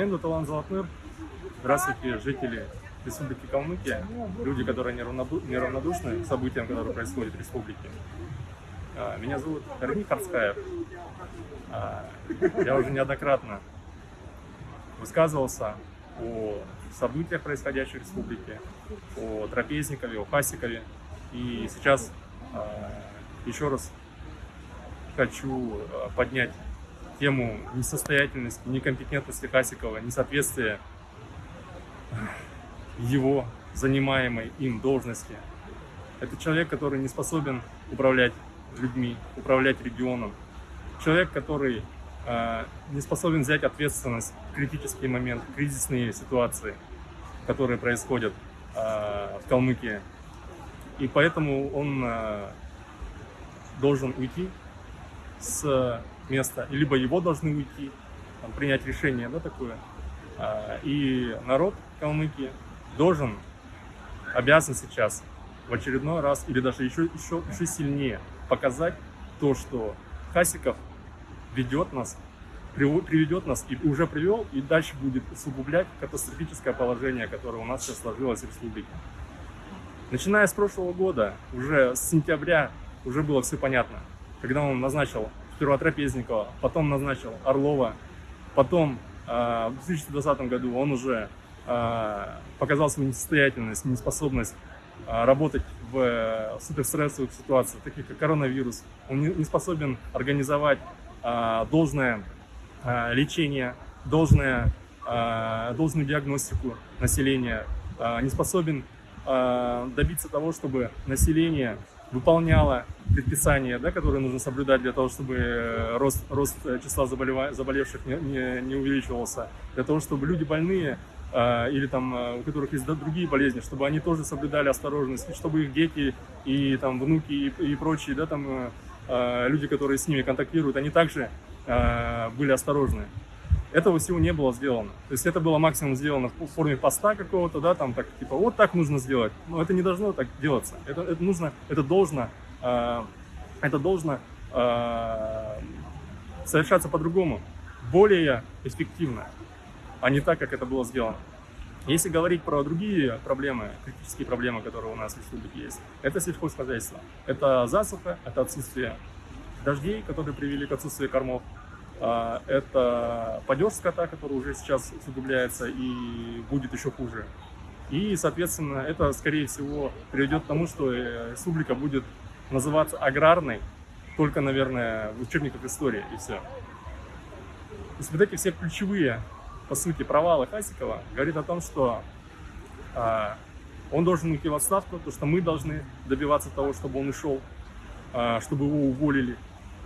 Меня зовут Алан Золотныр. Здравствуйте, жители Республики Калмыкия, люди, которые неравнодушны к событиям, которые происходят в республике. А, меня зовут Эрни Харскаев. А, я уже неоднократно высказывался о событиях, происходящих в республике, о Трапезникове, о Хасикове. И сейчас а, еще раз хочу поднять тему несостоятельности, некомпетентности Хасикова, несоответствия его занимаемой им должности. Это человек, который не способен управлять людьми, управлять регионом. Человек, который э, не способен взять ответственность в критический момент, в кризисные ситуации, которые происходят э, в Калмыкии. И поэтому он э, должен уйти с места, либо его должны уйти, там, принять решение да, такое. Э, и народ Калмыкии должен, обязан сейчас в очередной раз или даже еще, еще, еще сильнее показать то, что Хасиков ведет нас, приведет нас и уже привел, и дальше будет усугублять катастрофическое положение, которое у нас сейчас сложилось в республике. Начиная с прошлого года, уже с сентября, уже было все понятно. Когда он назначил сперва Трапезникова, потом назначил Орлова, потом э, в 2020 году он уже э, показал свою несостоятельность, неспособность э, работать в э, суперстрессовых ситуациях, таких как коронавирус. Он не способен организовать должное лечение, должное, должную диагностику населения, не способен добиться того, чтобы население выполняло предписания, да, которые нужно соблюдать для того, чтобы рост, рост числа заболевших не, не, не увеличивался, для того, чтобы люди больные а, или там а, у которых есть другие болезни, чтобы они тоже соблюдали осторожность, чтобы их дети и там внуки и, и прочие, да, там а, люди, которые с ними контактируют, они также были осторожны. Этого всего не было сделано. То есть это было максимум сделано в форме поста какого-то, да, там так типа вот так нужно сделать. Но это не должно так делаться. Это, это нужно, это должно, это должно совершаться по-другому, более эффективно а не так, как это было сделано. Если говорить про другие проблемы, критические проблемы, которые у нас в республике есть, это сельхозхозяйство. Это засуха, это отсутствие дождей, которые привели к отсутствию кормов. А, это падеж скота, который уже сейчас усугубляется и будет еще хуже. И, соответственно, это, скорее всего, приведет к тому, что э, республика будет называться аграрной, только, наверное, в учебниках истории, и все. То есть вот эти все ключевые по сути, провалы Хасикова говорит о том, что а, он должен уйти в отставку, то что мы должны добиваться того, чтобы он ушел, а, чтобы его уволили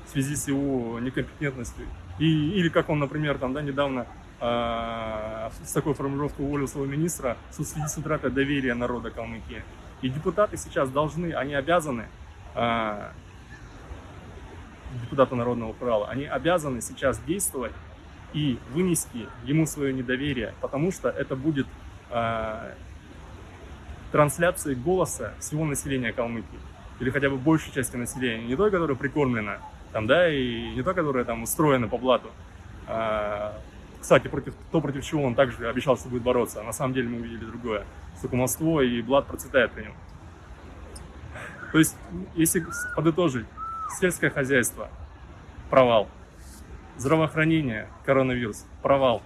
в связи с его некомпетентностью. И, или как он, например, там, да, недавно а, с такой формулировкой уволил своего министра в связи с утратой доверия народа Калмыкии. И депутаты сейчас должны, они обязаны, а, депутаты Народного Урала, они обязаны сейчас действовать и вынести ему свое недоверие, потому что это будет э, трансляцией голоса всего населения Калмыкии, или хотя бы большей части населения, не той, которая прикормлена, там, да, и не той, которая там устроена по блату. А, кстати, против, то, против чего он также обещал, что будет бороться, а на самом деле мы увидели другое. Сукумовство и блат процветает при нем. То есть, если подытожить, сельское хозяйство – провал – Здравоохранение, коронавирус, провал.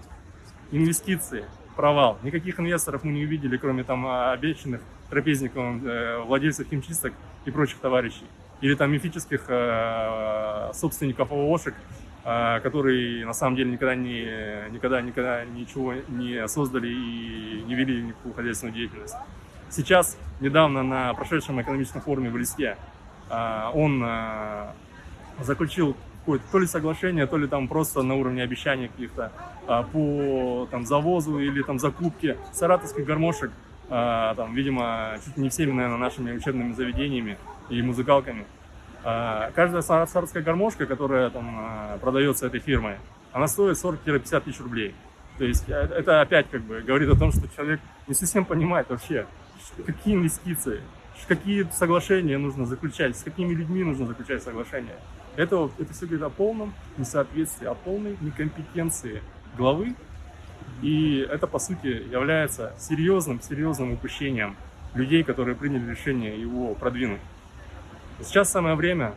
Инвестиции, провал. Никаких инвесторов мы не увидели, кроме там обещанных трапезников, э, владельцев химчисток и прочих товарищей. Или там мифических э, собственников ООшек, э, которые на самом деле никогда, не, никогда, никогда ничего не создали и не вели никакую хозяйственную деятельность. Сейчас, недавно на прошедшем экономическом форуме в Листе, он заключил какое-то то ли соглашение, то ли там просто на уровне обещаний каких-то по там, завозу или там закупке саратовских гармошек, а, там, видимо, чуть не всеми, наверное, нашими учебными заведениями и музыкалками. А, каждая саратовская гармошка, которая там а, продается этой фирмой, она стоит 40-50 тысяч рублей. То есть э, это опять как бы говорит о том, что человек не совсем понимает вообще, какие инвестиции, какие соглашения нужно заключать, с какими людьми нужно заключать соглашения. Это, это все говорит о полном несоответствии, о полной некомпетенции главы И это, по сути, является серьезным, серьезным упущением людей, которые приняли решение его продвинуть. Сейчас самое время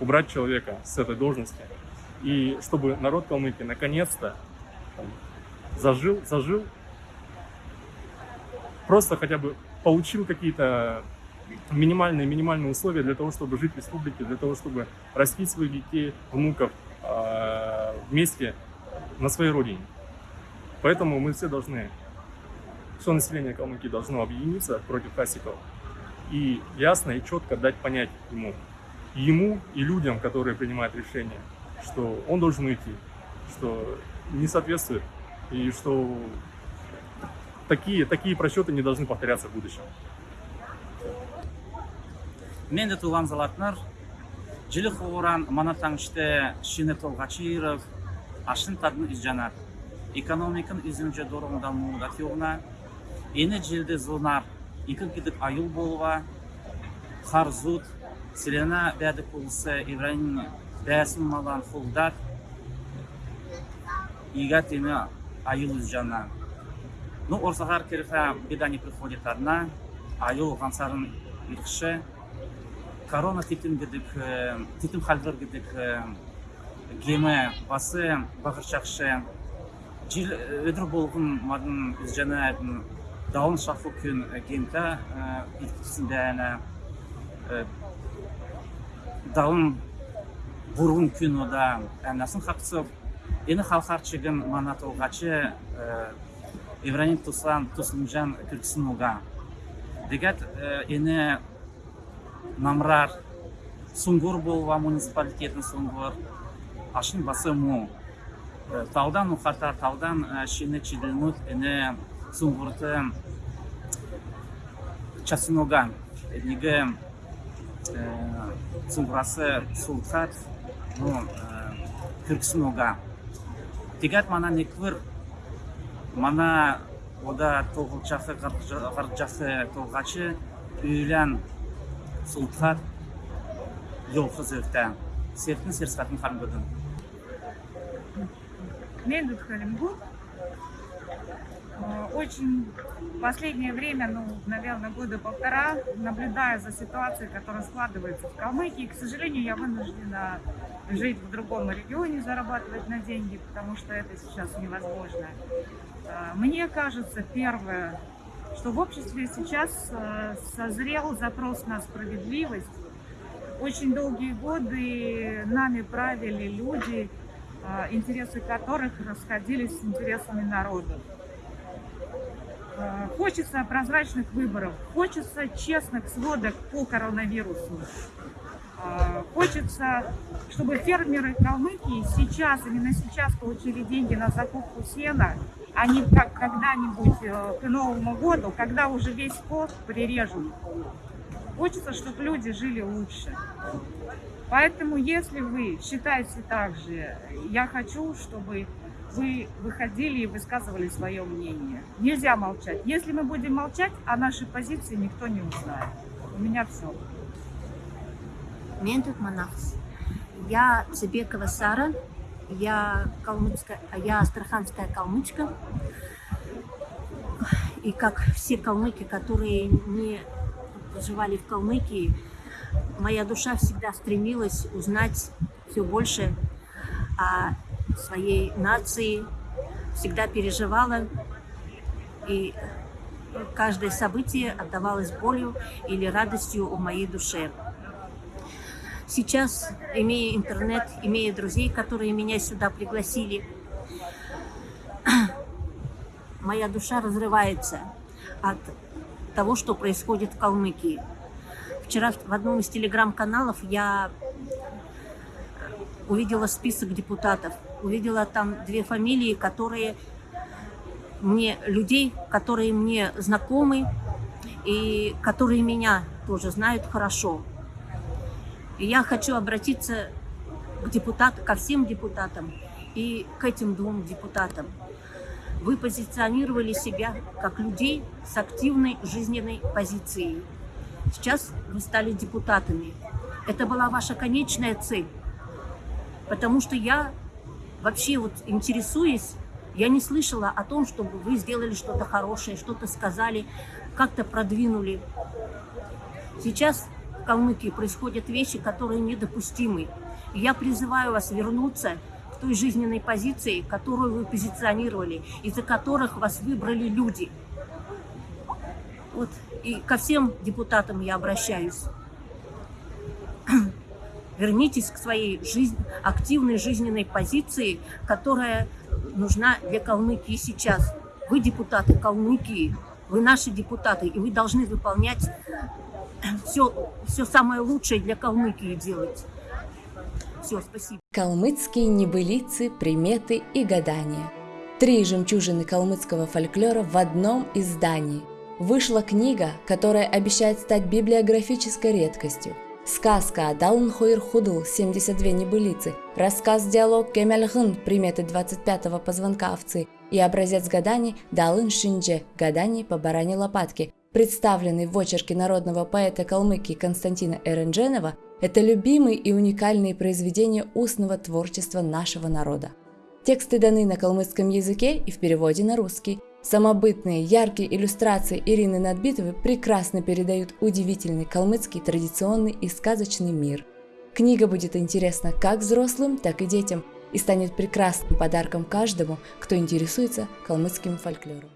убрать человека с этой должности, и чтобы народ Калмыкии наконец-то зажил, зажил, просто хотя бы получил какие-то минимальные, минимальные условия для того, чтобы жить в республике, для того, чтобы растить своих детей, внуков э, вместе на своей родине. Поэтому мы все должны, все население Калмыкии должно объединиться против Хасикова и ясно и четко дать понять ему, ему и людям, которые принимают решения, что он должен уйти, что не соответствует и что такие, такие просчеты не должны повторяться в будущем. мен де туған залатнар жилі хууран мана таңыште шине толгачиров ашын тадны изжанар экономикын изинже дорогунда мууда тиогуна эне зунар икын кидик аюл болуа харзут сирена бәді кулсы ибраим бәсін малан хулдат ига теме аюл изжана ну орсагар кирха беда не приходит одна аюл гансарын корона титим гидик титим халдыр гидик геме басы багырчакшы жил өдөр болгун мадын жана даун шафу күн гемка иткисиндәне даун бургун күн ода әмнасын хаксып эни халкарчыгын мана толгачы Ибраһим тусан тусунжан күрксин уга дегет эни намрар сунгур болва муниципалитетин сунгур ашын басы му. Таудан ухартар таудан шини чидилмут эне сунгурты часыноган неге сунгурасы султат ну кырксынога тигат мана неквыр мана ода тоғылчасы гарчасы толгачы үйлән султат жолқыз өрті сертін серсқатын қарымбыдын мен Халимгу. Очень в последнее время, ну, наверное, года полтора, наблюдая за ситуацией, которая складывается в Калмыкии, к сожалению, я вынуждена жить в другом регионе, зарабатывать на деньги, потому что это сейчас невозможно. Мне кажется, первое, что в обществе сейчас э, созрел запрос на справедливость. Очень долгие годы нами правили люди, э, интересы которых расходились с интересами народа. Э, хочется прозрачных выборов, хочется честных сводок по коронавирусу. Хочется, чтобы фермеры Калмыкии сейчас, именно сейчас получили деньги на закупку сена, а не как когда-нибудь э, к Новому году, когда уже весь скот прирежут. Хочется, чтобы люди жили лучше. Поэтому, если вы считаете так же, я хочу, чтобы вы выходили и высказывали свое мнение. Нельзя молчать. Если мы будем молчать, о нашей позиции никто не узнает. У меня все. Мен Манахс. Я Цыбекова Сара, я калмыцкая, я астраханская калмычка. И как все калмыки, которые не проживали в Калмыкии, моя душа всегда стремилась узнать все больше о своей нации, всегда переживала, и каждое событие отдавалось болью или радостью в моей душе. Сейчас, имея интернет, имея друзей, которые меня сюда пригласили, моя душа разрывается от того, что происходит в Калмыкии. Вчера в одном из телеграм-каналов я увидела список депутатов, увидела там две фамилии, которые мне, людей, которые мне знакомы и которые меня тоже знают хорошо. И я хочу обратиться к депутатам, ко всем депутатам и к этим двум депутатам. Вы позиционировали себя как людей с активной жизненной позицией. Сейчас вы стали депутатами. Это была ваша конечная цель. Потому что я вообще вот интересуюсь Я не слышала о том, чтобы вы сделали что-то хорошее, что-то сказали, как-то продвинули. Сейчас в Калмыкии происходят вещи, которые недопустимы. И я призываю вас вернуться к той жизненной позиции, которую вы позиционировали, из-за которых вас выбрали люди. Вот. И ко всем депутатам я обращаюсь. Вернитесь к своей жизнь, активной жизненной позиции, которая нужна для Калмыкии сейчас. Вы депутаты Калмыкии, вы наши депутаты, и вы должны выполнять все, все самое лучшее для Калмыкии делать. Все, спасибо. Калмыцкие небылицы, приметы и гадания. Три жемчужины калмыцкого фольклора в одном издании. Вышла книга, которая обещает стать библиографической редкостью. Сказка Адалн Хойр Худл 72 небылицы, рассказ-диалог Кемельгын приметы 25-го позвонка овцы и образец гаданий Далын Шиндже гаданий по баране лопатки, представленный в очерке народного поэта Калмыкии Константина Эрендженова, это любимые и уникальные произведения устного творчества нашего народа. Тексты даны на калмыцком языке и в переводе на русский. Самобытные, яркие иллюстрации Ирины Надбитовой прекрасно передают удивительный калмыцкий традиционный и сказочный мир. Книга будет интересна как взрослым, так и детям и станет прекрасным подарком каждому, кто интересуется калмыцким фольклором.